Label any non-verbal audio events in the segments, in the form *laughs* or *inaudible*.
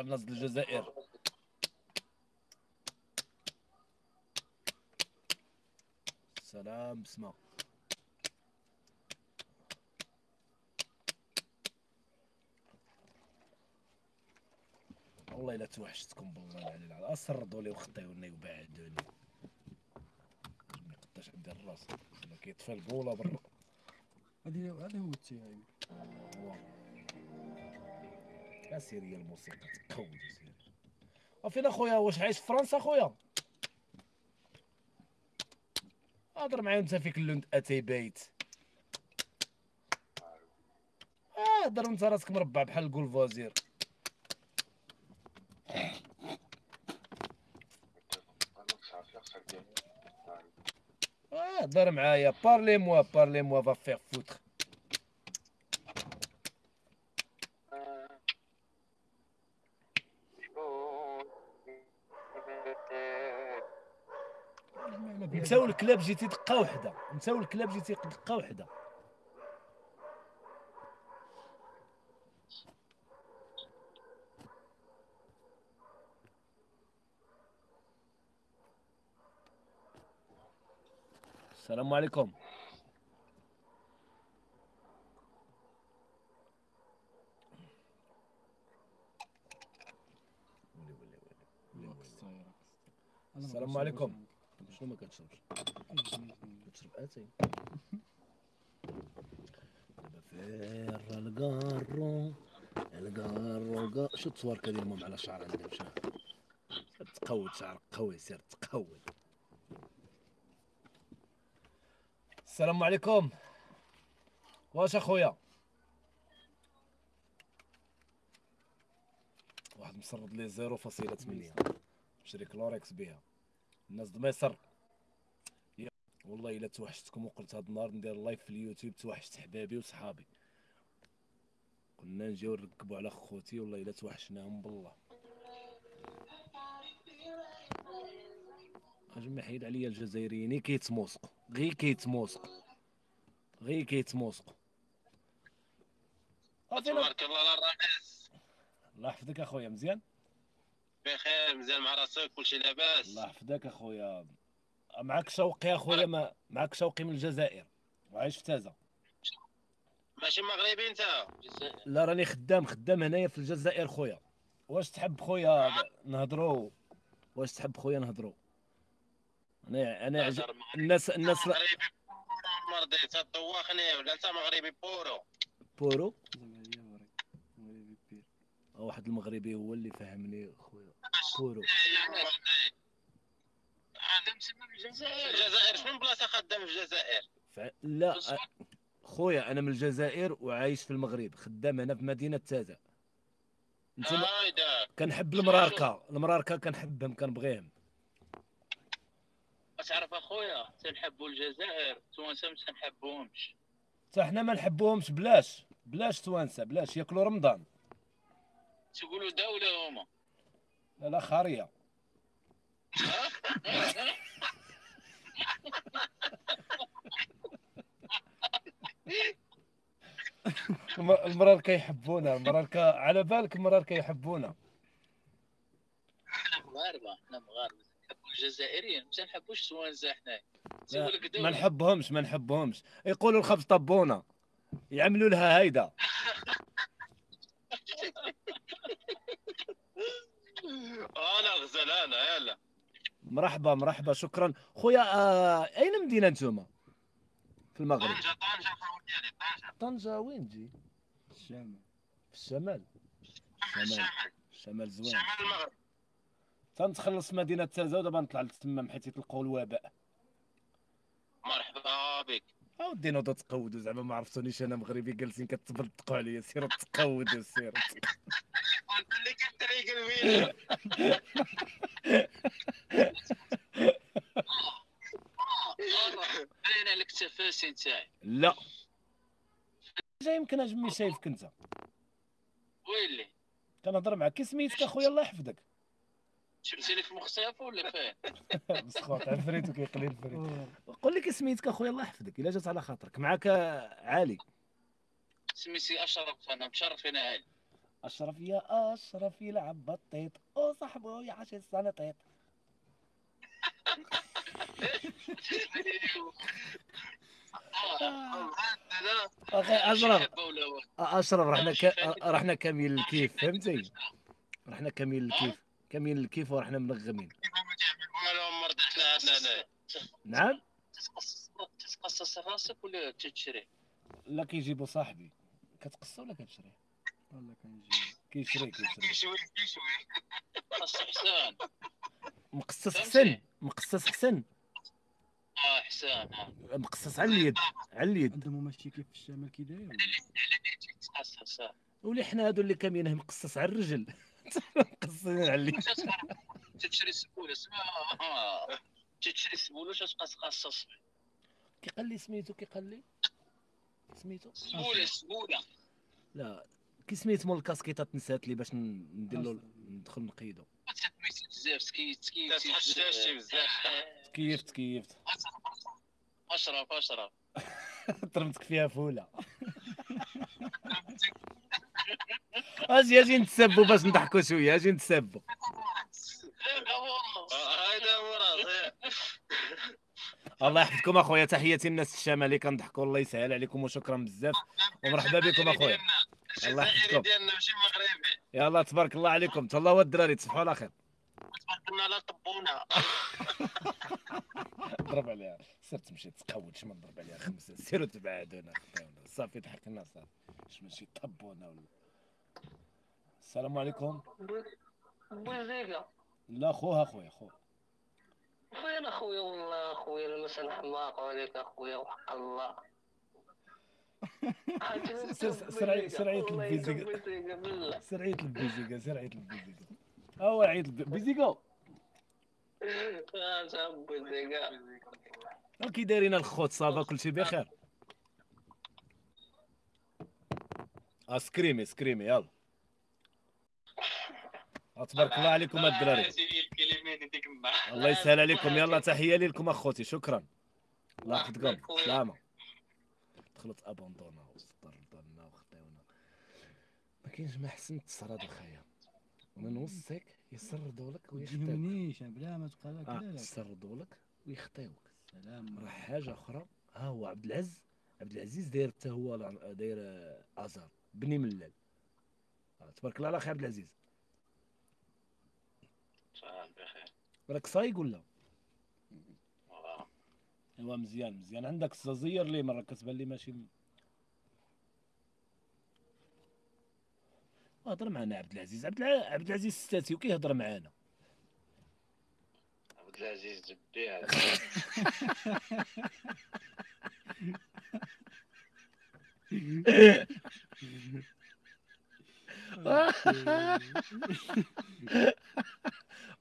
الناس ديال الجزائر. سلام بسمه والله إلا توحشتكم بالله العلي العظيم. أسردوا لي وخطيوني وبعدوني ما يقداش عندي الراس. أنا كيطفي البوله برا. هذه هذا هو التيايم هو اسيري الموسيقى تقود سيري وفين اخويا واش عايش في فرنسا اخويا هضر معايا انت فيك اللوند اتي بيت هضر انت راسك مربع بحال الكول فوزير آه، هضر معايا بارلي موا بارلي موا فا فيغ فوتر الكلاب جيتي دقه وحدة. نساو الكلاب جيتي دقه وحدة. السلام عليكم. السلام عليكم. شنو ما كتشربش. كتشرب اتاي دابا فير الكارو الكارو كا- شو التصواركه ديال مام على شعر عندها مشى تقود شعرك قوي سير تقود. السلام عليكم. واش أخويا؟ واحد مسرد لي 0.8 شري كلوريكس بها الناس د والله إلا توحشتكم وقلت هاد النهار ندير لايف في اليوتيوب توحشت حبابي وصحابي. كنا نجيو نركبوا على خوتي والله إلا توحشناهم بالله. أجي ما حيد عليا الجزائريين كيتموسقوا غير كيتموسقوا غير كيتموسقوا تبارك الله الرئيس الله يحفظك أخويا مزيان؟ بخير مزيان مع راسك كلشي لاباس. الله يحفظك أخويا. معك شوقي أخويا ما معك شوقي من الجزائر. وعايش في تازة. ماشي مغربي أنت. لا راني خدام خدام هنايا في الجزائر خويا. واش تحب خويا نهضروا واش تحب خويا نهضروا أنا أنا عج... الناس الناس لا- مغربي بورو مرضي تطوخني ولا أنت مغربي بورو. بورو؟ واحد المغربي هو اللي فهمني خويا. بورو. خدام تما في الجزائر. الجزائر. شنو بلاصه خدام في الجزائر؟ ف... لا خويا أنا من الجزائر وعايش في المغرب خدام هنا في مدينة تازة. أنت ما... هايدا كنحب المراركة. المراركة كنحبهم كنبغيهم. تعرف أخويا؟ تنحبوا الجزائر. توانسة ما تنحبوهمش حتى حنا ما نحبوهمش بلاش. بلاش توانسة بلاش. ياكلوا رمضان. تقولوا دولة هما. لا لا خارية. المرار كيحبونا المرار ك... على بالك المرار كيحبونا حنا مغاربه حنا مغاربه تنحبوا الجزائريين ما لا، تيقول لك ما نحبهمش ما نحبهمش. يقولوا الخبز طبونا يعملوا لها هيدا *laughs* أنا غزال أنا يلا. مرحبا مرحبا شكرا. خويا آه... أين مدينة نتوما؟ في المغرب. طنجة طنجة طنجة. طنجة وين تجي؟ الشام في الشمال. الشمال؟ الشمال. الشمال زوين. شمال المغرب. تنتخلص مدينة تازا ودابا نطلع لتما حيت يطلقوا الوباء. مرحبا بك. أودي نوضوا تقودوا زعما ما عرفتونيش أنا مغربي جالسين كتبلطقوا عليا سيروا تقودوا سيروا *laughs* كتريق الفيديو. عليك التفاسي نتاعي لا. جا يمكن اجمي شايفك انت ويلي؟ كنهضر معاك. كي سميتك أخويا الله يحفظك. شفتي لك مختلف ولا فين؟ *laughs* مسخوط عفريتو كيقلي الفريت. قول لي كي سميتك أخويا الله يحفظك. إلا جات على خاطرك. معاك علي سميتي أشرف أنا مشرف هنا هاي أشرف يا أشرف يلعب بطيط. وصاحبه يعيش السنطيط. أخي أشرف أشرف رحنا ك... رحنا كاملين الكيف فهمتي؟ رحنا كاملين الكيف كاملين الكيف ورحنا منغمين. نعم؟ تتقصص راسك ولا تشري لا كيجيبو صاحبي. كتقص ولا كتشري؟ والله كنجي كيشري كيشري كيشوي كيشوي قص حسان. مقصص؟ حسن مقصص حسن. آه حسان آه. مقصص على اليد على اليد. أنت ماشي كيف في الشمال كي داير؟ ولي حنا هادو اللي كاملين مقصص على الرجل. *laughs* مقصصين على اليد. تشري سبوله اسمها آه. تشري سبوله تبقى تقصص كي قال لي سميتو كي قال لي سميتو؟ سبولة سبولة. لا. كي سميت مول الكاسكيطات نسات لي باش ندير له ندخل نقيدو. تسميتي بزاف. تكيفت. تكيفت. أشرف أشرف. *laughs* ضربتك فيها فولة. *laughs* أجي أجي نتسبوا باش نضحكوا شوية أجي نتسبوا الله يحفظكم أخويا تحياتي الناس الشمالي كنضحكوا الله يسهل عليكم وشكرا بزاف. ومرحبا بكم أخويا. الله يحفظكم. ديالنا ماشي مغربي. يلا تبارك الله عليكم. تهلاو الدراري تصبحوا على خير. كنا لا طبونا *laughs* ضرب عليها سير تمشي تقود ما نضرب عليها خمسه سيروا تبعدونا صافي ضحكنا صافي. اش ماشي طبونا ولا؟ السلام عليكم. بوزيقة لا خوها خويا خو فين اخويا والله اخويا المسا حماق عليك اخويا وحق الله. سر- سرعي- سرعي البيزيقة. بوزيقة بالله سير عيط البيزيكا سير عيط البيزيكا هو عيط الب- بيزيكا. آه، صاحب بوزيقة كي دايرين الخوت صافا كلشي بخير. آه سكريمي سكريمي يلا. آه، تبارك الله عليكم الدراري. الله يسهل عليكم. يلا تحية لكم أخوتي. شكرا. الله يحفظكم. سلامة. دخلت ابوندونا وصدرنا وخداونا ما كاينش ما حسن تصرد اخايا ومن وسطك يسردوا لك ويخطيوك. تجيبنيش بلا ما تبقى لك آه لا لا. يسردوا لك ويخطيوك. سلام. راه حاجة أخرى. ها هو عبد العز عبد العزيز داير حتى هو داير آه، آزار. بني ملال آه، تبارك الله على خير عبد العزيز. بخير. راك صايق ولا؟ آه. ايوا مزيان مزيان. عندك الززير لي مره كتبان لي ماشي هضر معنا عبد العزيز. عبد الع... عبد العزيز ستاتي وكيهضر معانا عبد العزيز *laughs*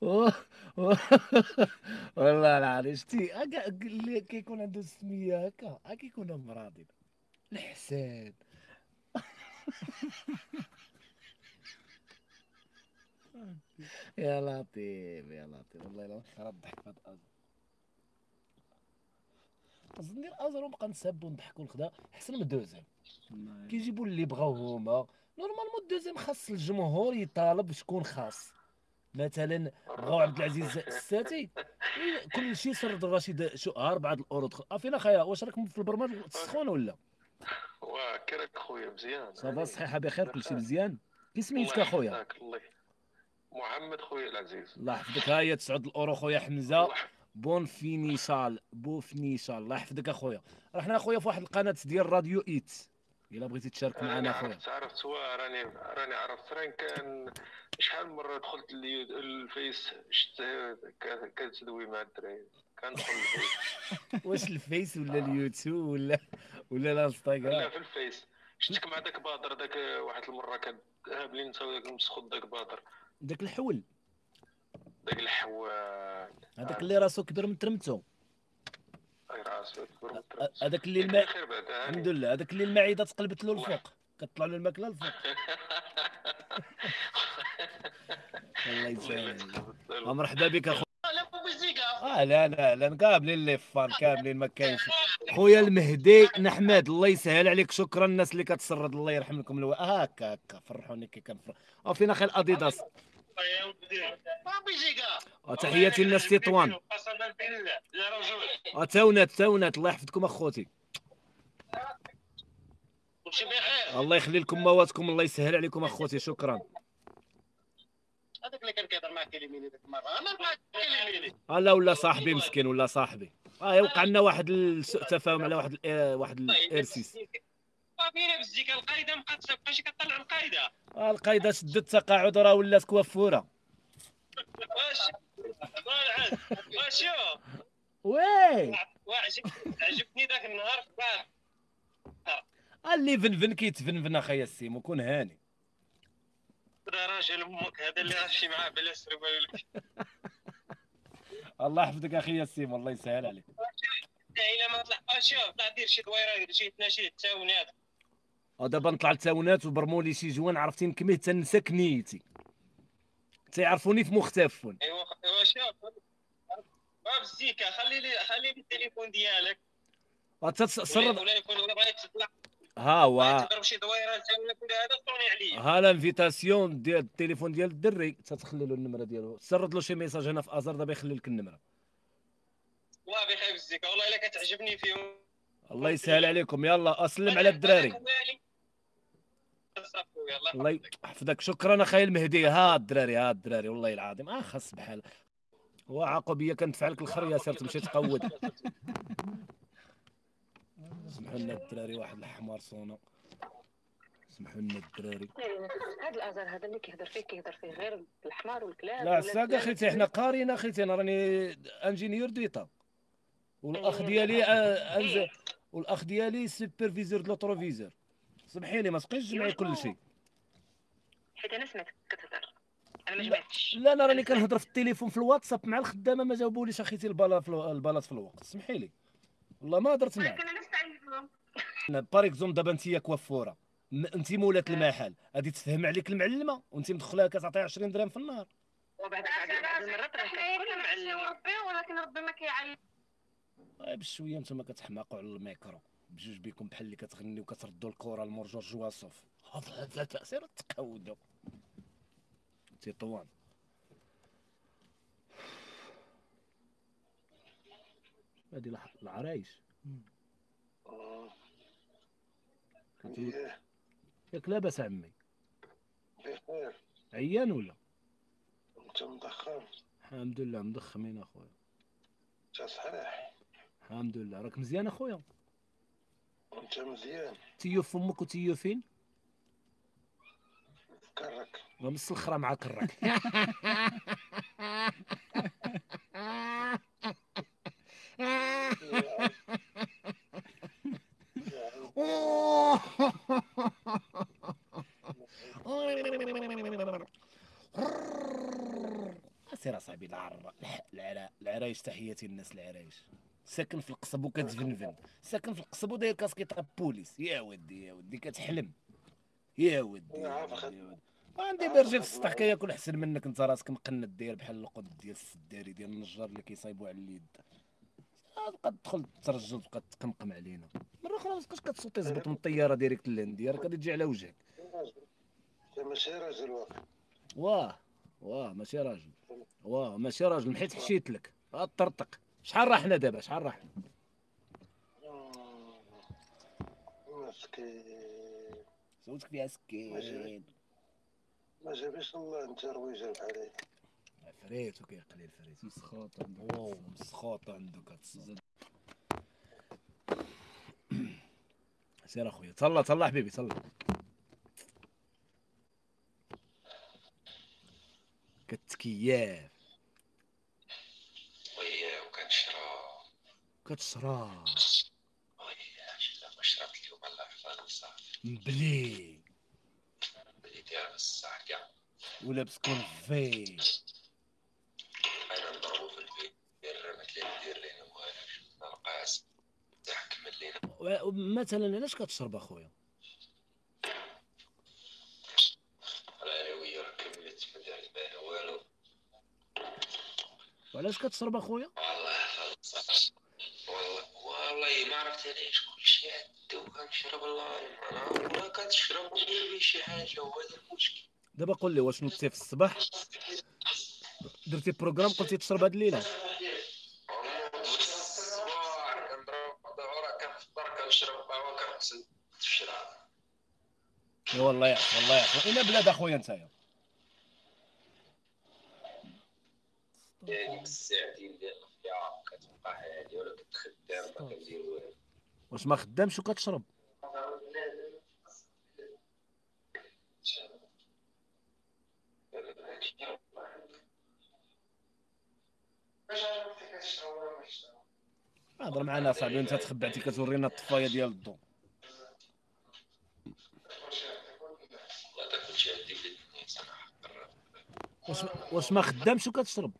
أوه. *laughs* والله العظيم. شتي هكا اللي كيكون عنده السميه هكا ها كيكون مراضي الحسان *laughs* يا لطيف يا لطيف. والله الا خرا الضحك في هاد الازر قصدي ندير ازر ونبقى نسب ونضحك ونخدا أحسن من دوزيام كيجيبوا اللي بغاو هما نورمالمون الدوزيام خاص الجمهور يطالب شكون خاص. مثلا بغاو عبد العزيز الساتي. كل شيء سرد الرشيد 4 الاورو دخل آه، فينا خايا واش راكم في البرنامج تسخون ولا؟ *laughs* وكراك خويا مزيان. صافا صحيحه بخير كلشي مزيان. كي سميتك اخويا محمد خويا العزيز. الله يحفظك. ها هي 9 الأورو خويا حمزة. بون فينيشال بو فينيشال. الله يحفظك اخويا راه حنا اخويا في واحد القناة ديال راديو إيت. إلا بغيتي تشارك معنا اخويا عرفت عرفت راني راني عرفت. راني كان شحال من مرة دخلت الفيس شت ك- كتدوي مع الدراري كندخل الفيس. *laughs* واش الفيس ولا اليوتيوب ولا *laughs* ولا لا الانستغرام في الفيس. شفتك مع داك باطر داك واحد المرة كان هابلين نساو داك المسخوط داك باطر داك الحول. داك الحوال. هذاك اللي راسو كبير من ترمتو. أي راسو كبر من ه- هذاك اللي الماء. الحمد لله هذاك اللي المعدة تقلبت له الفوق كطلع له الماكلة الفوق. *laughs* الله آه، مرحبا بك اخو لا بوزيكا آه لا لا لا كاملين اللي فان كاملين ما كاينش خويا المهدي نحمد الله يسهل عليك شكرا الناس اللي كتسرد الله يرحم لكم ألو هكا هكا فرحوني كي كنفرح فينا خير اديداس آه، تحياتي للناس تطوان آه، تاونات تاونات الله يحفظكم اخوتي الله يخلي لكم مواتكم الله يسهل عليكم اخوتي شكرا هذاك اللي كان كيهضر معاك كلميني ديك المره أنا كلميني آه لا ولا صاحبي مسكين ولا صاحبي. آه يوقع لنا واحد سوء تفاهم على واحد ال- واحد الارسيس صافي بالزيكا القايدة ما كتبقاش كطلع القايدة. آه القايدة شدت التقاعد راه ولات كوافوره واش؟ واش؟ وي! عجبني ذاك النهار اللي فنفن كيتفنفن اخايا السيمو كون هاني. راجل أمك هذا اللي غتمشي معاه بلا سرب *laughs* الله يحفظك أخي السيمو الله يسهل عليك. إلا ما طلع. آه، شوف طلع دير شي دويرة شي تناشي التاونات ودابا نطلع لتاونات وبرمولي شي جوان عرفتي نكميه تنسك نيتي. تيعرفوني في مختفون. أيوا أيوا شوف. باب الزيكا خلي لي خلي لي التليفون ديالك. تسرد ولا يكون بغيت تطلع ها هو تضرب شي دويره ولا هذا صوني عليا ها الانفيتاسيون ديال التليفون ديال الدري تتخلي له النمره ديالو سرد له شي ميساج هنا في ازر دابا يخلي لك النمره الله بخير الزيكا والله الا كتعجبني فيهم الله يسهل عليكم يلا اسلم على الدراري الله يحفظك شكرا اخاي المهدي ها الدراري ها الدراري والله العظيم آه خاص بحال هو عقبيه كندفع لك الخر يا سير تمشي تقود سمحوا لنا الدراري واحد الحمار صونو سمحوا لنا الدراري. هذا الازر هذا اللي كيهضر فيه كيهضر فيه غير الحمار والكلاب لا الكلاب اخيتي حنا قاريين اخيتي أنا راني ingénieur d'état والأخ ديالي آه، أنز... والأخ ديالي superviseur le rétroviseur سمحيني ما تبقيش تجمعي كل شيء. حيت أنا سمعتك كتهضر. أنا ما لا. جمعتش لا أنا راني كنهضر في التليفون في الواتساب مع الخدامة ما جاوبوليش اخيتي في البلاط في الوقت. سمحي لي والله ما هضرت معاك. بار اكزوم دابا انت كوافوره. انت مولات المحل غادي تفهم عليك المعلمه وانت مدخلها كتعطيها 20 درهم في النهار. وبعد بعد المرات ربي ولكن ربي ما كيعلم. بشويه نتوما كتحماقوا على الميكرو. بجوج بكم بحال اللي كتغني وكتردوا الكره لمور جورج واسوف هذا تأثير تقودوا تطوان الع- العرايش. كتقول- ياك لاباس عمي. بخير عيان ولا؟ انت مضخم الحمد لله مضخمين أخويا. انت صحيح. الحمد لله. راك مزيان أخويا؟ انت مزيان. تيو فمك وتيو فين كرك. ومسخرة مع كراك *laughs* سير اصاحبي العر العرا العرايش تحياتي للناس العرايش. ساكن في القصب وكتفنفن ساكن في القصب وداير كاسكيطه بوليس. يا ودي يا ودي كتحلم. يا ودي يا ودي. عندي برجي في السطح كياكل احسن منك. انت راسك مقند داير بحال القد ديال السداري ديال النجار اللي كيصايبوا على اليد. تبقى تدخل ترجل تبقى تقمقم علينا. مرة أخرى ما تبقاش كتصوتي زبط من الطيارة direct للانديه راك غادي تجي على وجهك. انت ماشي راجل واقع واه واه ماشي راجل. واه ماشي راجل محيت حشيت لك. طرطق. شحال راحنا دابا؟ شحال راحنا؟ مسكين. صوتك فيها سكين. ما جابش الله انت رويجه بحالي فريت وكيقلي الفريت مسخوط واو مسخوط كتصزد سير أخويا. تهلا تهلا حبيبي تهلا كتكياف. ويا وكنشرب كتشرب ويا شلا شربت اليوم الله يحفظك صافي مبلي. بدي داير الساعة كاع. ولابس كونفي أنا نضربو في البيت دير مثلا ندير لينا والو نلقى تحكم لينا. مثلا علاش كتشرب أخويا على أنا ويا راه كملت ما دار بان والو وعلاش كتشرب اخويا؟ والله والله ما عرفت علاش كلشي عدو كنشرب الله أنا ولا كتشرب ودير شي حاجة هو هذا المشكل. دابا قول لي واش نوضتي في الصباح؟ درتي بروغرام قلتي تشرب هاد الليلة. والله يعرف والله يعرف اين بلاد أخويا نتايا. الساعتين ديال كتبقى حالي ولا ما كندير والو واش ما خدامش وكتشرب؟ هضر معنا صاحبي انت تخبعتي كتورينا الطفاية ديال الضو. واش واش ما خدامش وكتشرب؟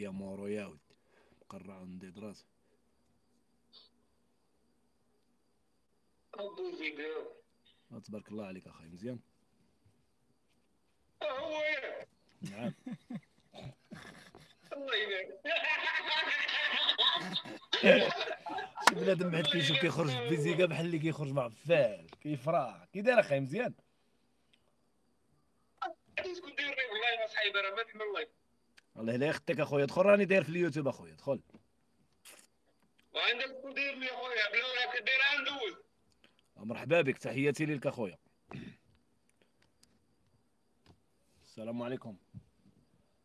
يا مورو يا ود. مقرع عندي دراس آه، تبارك الله عليك أخي مزيان. هو يا. نعم. الله يبارك. *laughs* شي بنادم بعد كيشوف كيخرج بفيزيكا بحال اللي كيخرج مع فال كيفرح. كي داير أخي مزيان. غادي تكون داير والله صحيح راه ما تحمل الله. الله لا يخطيك أخويا دخل راني داير في اليوتيوب أخويا دخل وعندك تكون داير لي خويا بلا ولا كدير ندوز مرحبا بك تحياتي ليك أخويا. السلام عليكم.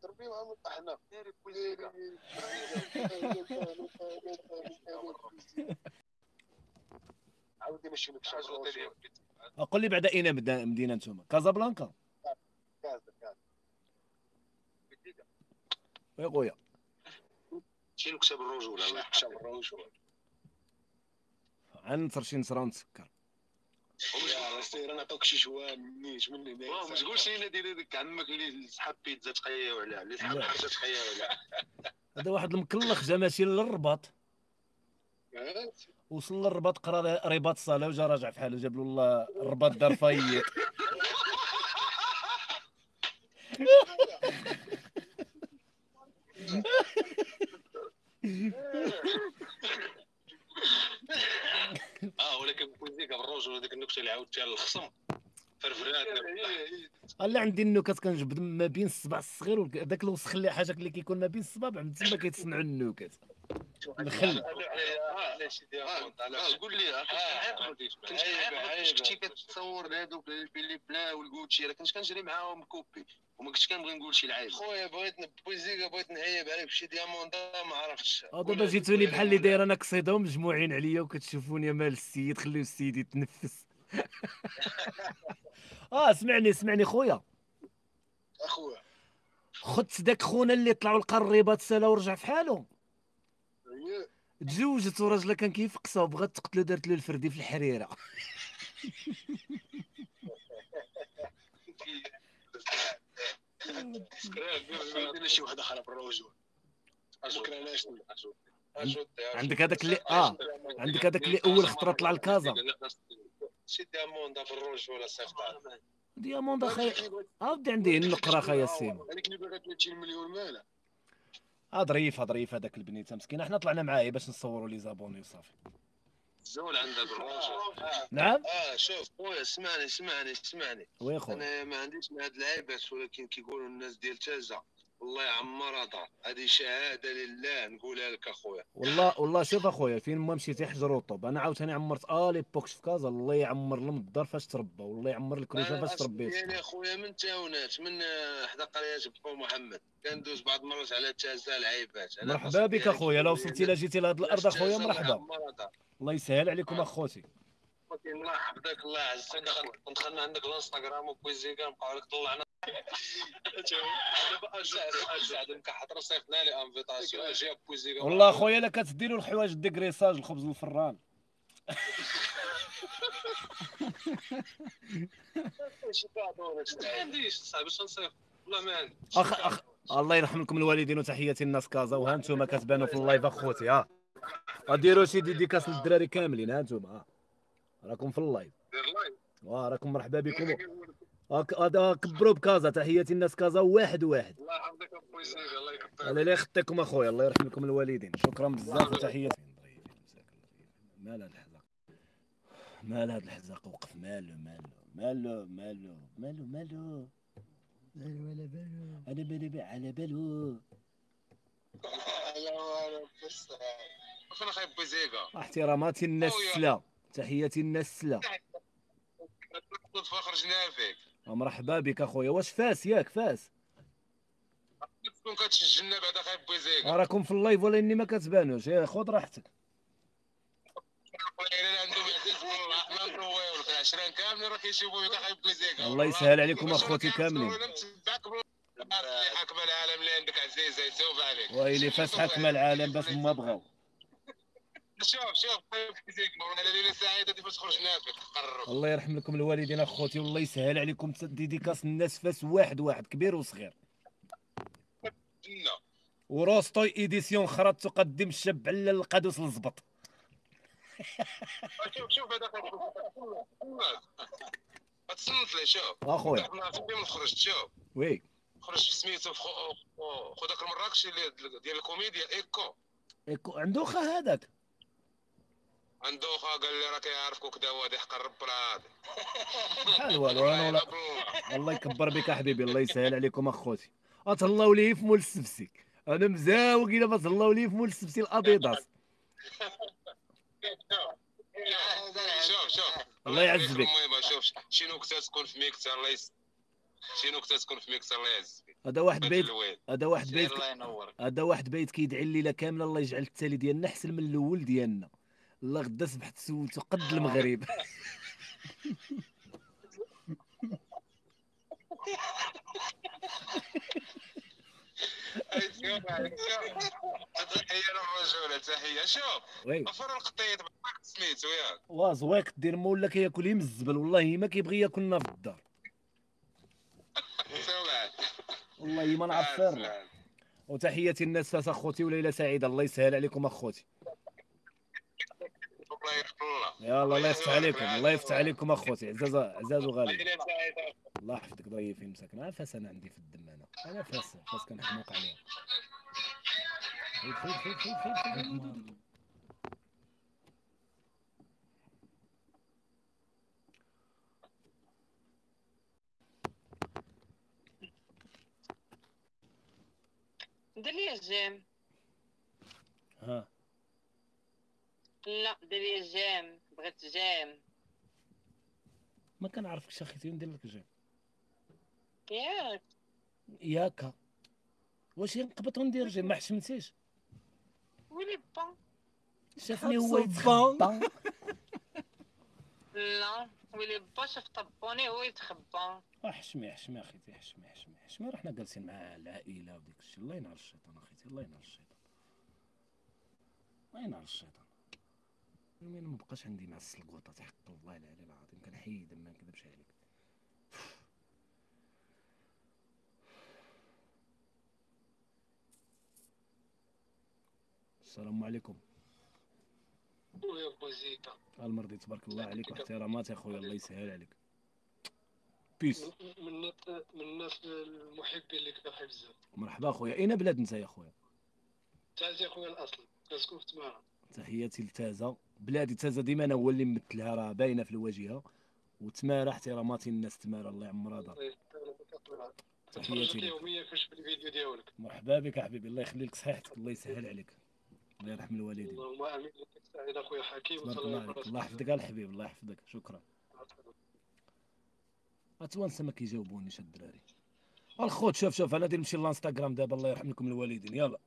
تربي معهم أحنا. عاودي ماشي لك. قول لي بعدا أين مدينه نتوما كازابلانكا. يا خويا شي نكسب الرجولة؟ الله يحشى الرجولة. عنتر شي نصرا ونسكر يا سير أنا عطوك شي شوان نيش من هنا ما تقولش لينا دير هذيك عمك اللي سحب بيتزا تخيا ولا اللي سحب لا. حاجة تخيا ولا. هذا واحد المكلخ جا ماشي للرباط. وصل للرباط قرا رباط الصلاه وجا راجع في حاله جاب له الله الرباط دار فايق *laughs* آه ولكن بوزيك بالروج ولا ديك النكتة اللي عاودتيها للخصم فرفرات. قال عندي النكت كنجبد ما بين الصبع الصغير وداك الوسخ اللي حاجة اللي كيكون ما بين الصبابع من تما كيتصنعوا النكت. الخل قول لي كنت كنت كتصور هذوك بلي بلا والكوتشي راه كنت كنجري معاهم كوبي وما كنتش كنبغي نقول شي لعيب خويا بغيت بوزيكا بغيت نهيب عليك بشي دياموندا ما عرفتش آه دابا جيتوني بحال اللي داير أنا قصيده ومجموعين عليا وكتشوفوني مال السيد خليو السيد يتنفس. *laughs* آه اسمعني اسمعني خويا. أخويا. خدت داك خونا اللي طلعوا الرباط سالا ورجع في حاله تزوجت وراجلها كان كيفقسها وبغات تقتلو دارت له الفردي في الحريرة. شي بكره علاش عندك هذاك اللي آه. عندك هذاك اللي أول خطرة طلع لكازا شي دياموندا بالروج ولا صيفط دياموند أخي عاودي عندي النقره اخايا السيما هذيك اللي باغا 30 مليون مالا آه ظريف ظريف هذاك البنيته مسكينه حنا طلعنا معاه باش نصوروا لي زابوني وصافي. زول عندها بالروج نعم؟ آه شوف خويا اسمعني اسمعني اسمعني. وي خويا؟ أنا ما عنديش مع هاد اللعيبات ولكن كيقولوا الناس ديال تازا الله يعمرها دار هذه شهادة لله نقولها لك أخويا. والله والله شوف أخويا فين ما مشيتي حجر وطوب أنا عاوتاني عمرت آه لي بوكس في كازا الله يعمر لهم الدار فاش تربى والله يعمر الكروجه أنا فاش تربيت ديالي أخويا. من تاونات من آه، حدا قرية بو محمد. كندوز بعض المرات على تازا لعيبات أنا مرحبا بك ديالي أخويا لو وصلتي لا جيتي لهاد الأرض أخويا مرحبا. الله يسهل عليكم أخوتي. ولكن الله يحفظك الله يعزك. ندخلنا عندك الانستغرام وبويزيكا نبقاو لك طلعنا والله اخويا لا كتديروا الحوايج dégraissage الخبز الفران. أخ أخ الله يرحم لكم الوالدين وتحياتي الناس كازا وها أنتم كتبانوا في ال live أخوتي ها غديروا شي dédicace للدراري كاملين ها أنتم ها راكم في ال live. واه راكم مرحبا بكم. كبروا بكازا تحياتي الناس كازا واحد واحد. الله يحفظك أبوي زيغا الله يكبر الله لا يخطيكم أخويا الله يرحم لكم الوالدين. شكرا بزاف وتحياتي. مال هذا الحزاق. مال هذا الحزاق وقف. مالو مالو مالو مالو مالو مالو. مالو ولا بالو. على بالو. والو بس فين أخي احتراماتي الناس سلا تحياتي الناس سلا خرجنا فيك مرحبا بك أخويا. واش فاس؟ ياك فاس. تكون كتسجلنا بعد أخي أبوي زيغا راكم في ال live ولا إني ما كتبانوش. يا خذ راحتك. الله يسهل عليكم أخوتي كاملين. حكم العالم اللي عندك عزيزه يتوب عليك. ويلي فاس حكم العالم بس ما بغاو. شوف شوف ليله سعيدة خرجنا تقرب. الله يرحم لكم الوالدين أخوتي والله يسهل عليكم ديديكاس الناس فاس واحد واحد كبير وصغير. وروستوي ايديسيون أخرى تقدم الشاب على القادوس الزبط. شوف شوف هذا تصنت لي شوف. أخويا. خرجت شوف. وي. خرجت سميتو خو خو- داك المراكشي ديال الكوميديا إيكو. إيكو- عنده خا هذاك. عنده خا قال لي راه كيعرفك وكذا وهادي قرب راه بحال والو أنا ولا الله يكبر بك احبيبي الله يسهل عليكم أخوتي. أتهلاو لي في مول السبسي أنا مزاوق إلا ما تهلاو لي في مول السبسي الاديداس شوف شوف. الله يعز بك. المهم شوف شي نكته تكون في ميكس الله يس شي نكته تكون في ميكس الله يعز بك هذا واحد بيت هذا واحد بيت هذا واحد بيت كيدعي الليلة كاملة الله يجعل التالي ديالنا أحسن من الأول ديالنا. الله غدا سبحت سولتو قد المغرب. تحية للرجوله تحية. شوف وي. غفر القطيط سميتو ياك وازواك دير مولا كياكل يم الزبل والله ما كيبغي ياكلنا في الدار. *laughs* والله ما نعرف وتحياتي الناس فاس أخوتي وليلة سعيدة. الله يسهل عليكم أخوتي. الله يحفظ الله. يلا الله يفتح عليكم الله يفتح عليكم أخوتي. عزاز عزاز وغالي. الله يحفظك ضيفي مساكن عا فاس أنا عندي في الدم أنا أنا فاس فاس كنحماق عليها. دير لي ال j'aime. ها. لا دير لي ال j'aime بغيت j'aime. ما كنعرفكش اخيتي ندير لك j'aime. ياك. ياكا واش نقبط وندير j'aime؟ ما حشمتيش. ويلي با. شافني هو. يتخبى. *laughs* لا ويلي با شاف طبوني هو يتخبى. حشمي حشمي اخيتي حشمي حشمي حشمي رحنا جالسين مع العائلة وديك الشيء الله ينعل الشيطان اخيتي الله ينعل الشيطان. الله ينعل الشيطان. المهم ما بقاش عندي مع السلقوطه حق والله العلي العظيم كنحيد ما نكذبش عليك. السلام عليكم. ويا بوزيكا المرضي تبارك الله عليك واحترامات يا خويا الله يسهل عليك. بيس من الناس من الناس المحبين لك بحب بزاف مرحبا خويا أين بلاد انت يا خويا تعزي خويا الأصل. كنسكن في تمارا تحياتي لتازا بلادي تازا ديما أنا هو اللي ممثلها راه باينة في الواجهة. وتمارا احتراماتي الناس تمارا الله يعمرها دار. تفرجك يوميا كنشوف الفيديو ديالك؟ مرحبا بك حبيبي الله يخلي لك صحيحتك الله يسهل عليك. الله يرحم الوالدين. اللهم آمين. سعيد أخويا حكيم الله يحفظك الحبيب الله يحفظك. شكرا. اتوانسه ما كيجاوبونيش الدراري. الخوت شوف شوف أنا غادي نمشي للانستغرام دابا الله يرحم لكم الوالدين. يلا.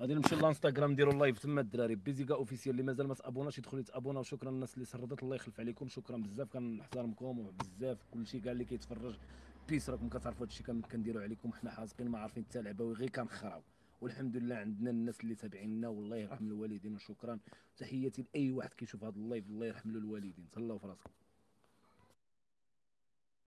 غادي نمشي للانستغرام نديروا ال live تما الدراري. بيزيكا officiel اللي مازال ما تابوناش يدخل يتابونا وشكرا للناس اللي سردت الله يخلف عليكم. شكرا بزاف كنحترمكم وبزاف كلشي كاع اللي كيتفرج. بيس راكم كتعرفوا هادشي كامل كنديروا عليكم. حنا حاذقين ما عارفين حتى لعبة وغير كنخراو والحمد لله عندنا الناس اللي تابعينا والله يرحم الوالدين. وشكرا تحياتي لأي واحد كيشوف هذا ال live الله يرحم له الوالدين. تهلاو في راسكم.